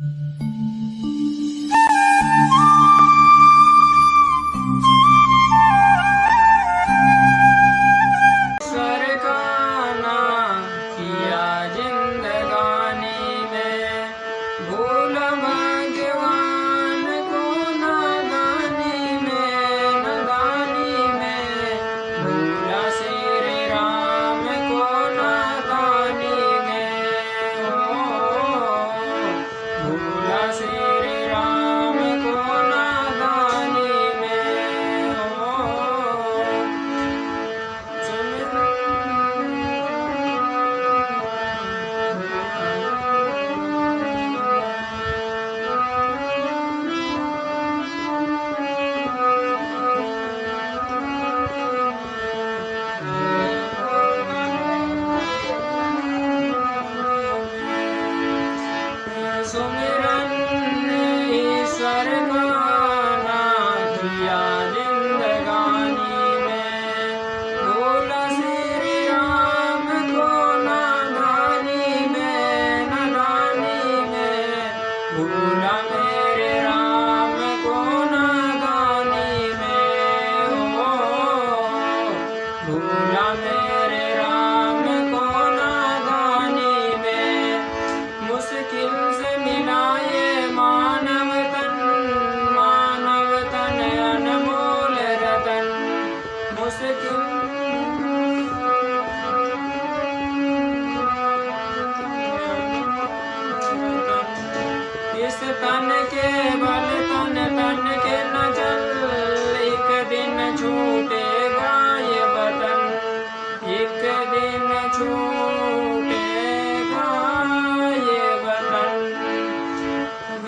Mm-hmm.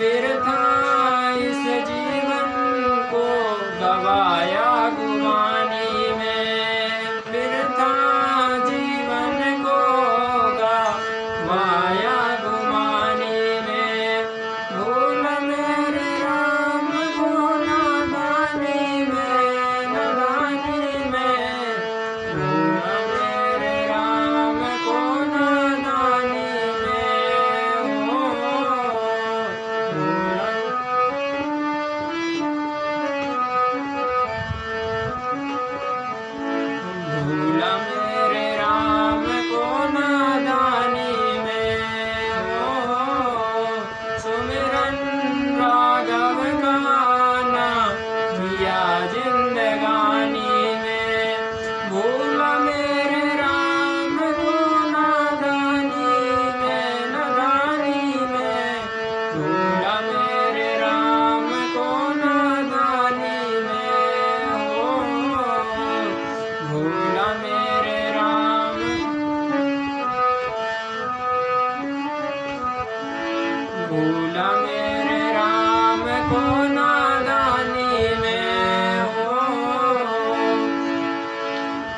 Feira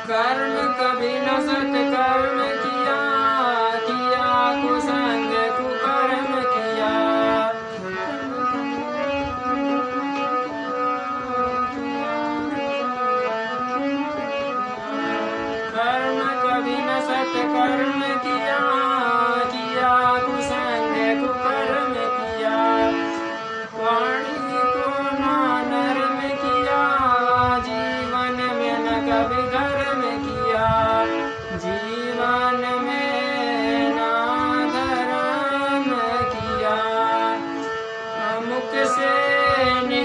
कर्म कभी न सत कर्म किया किया को संग कुकर्म किया। कर्म कभी न सत कर्म किया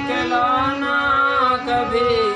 दिखलाना कभी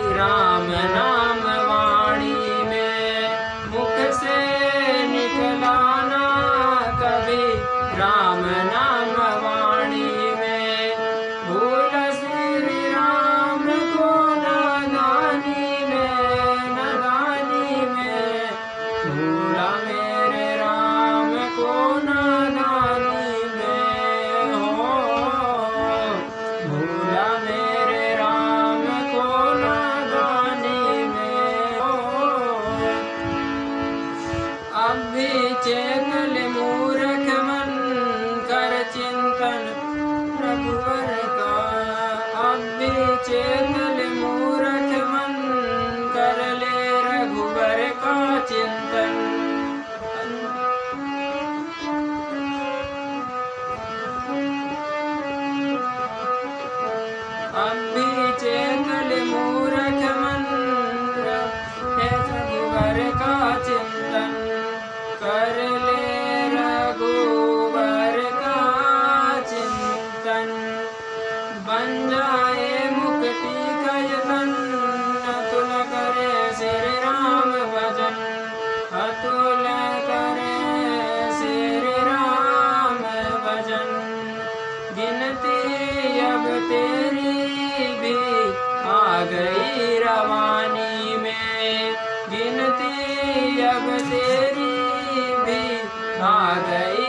गिनती अब तेरी भी आ गई।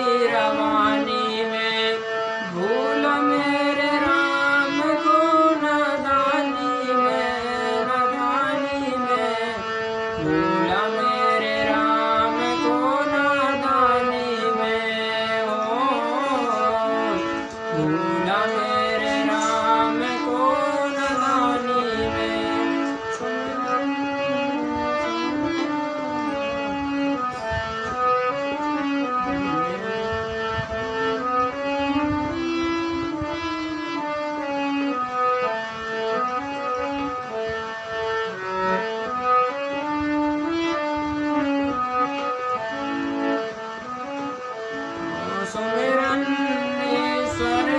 sun